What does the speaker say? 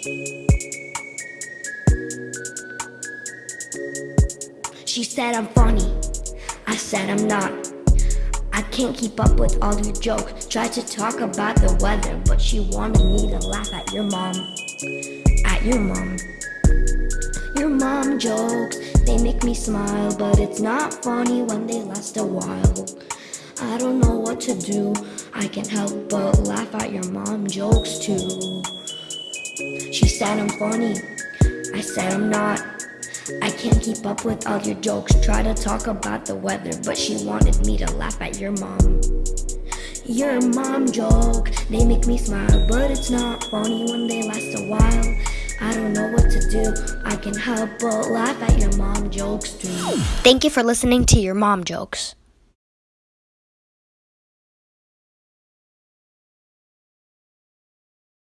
She said I'm funny. I said I'm not. I can't keep up with all your jokes. Tried to talk about the weather, but she wanted me to laugh at your mom. At your mom. Your mom jokes, they make me smile, but it's not funny when they last a while. I don't know what to do. I can't help but laugh at your mom jokes too. She said I'm funny. I said I'm not. I can't keep up with all your jokes. Try to talk about the weather, but she wanted me to laugh at your mom. Your mom joke, they make me smile, but it's not funny when they last a while. I don't know what to do. I can help but laugh at your mom jokes too. Thank you for listening to your mom jokes.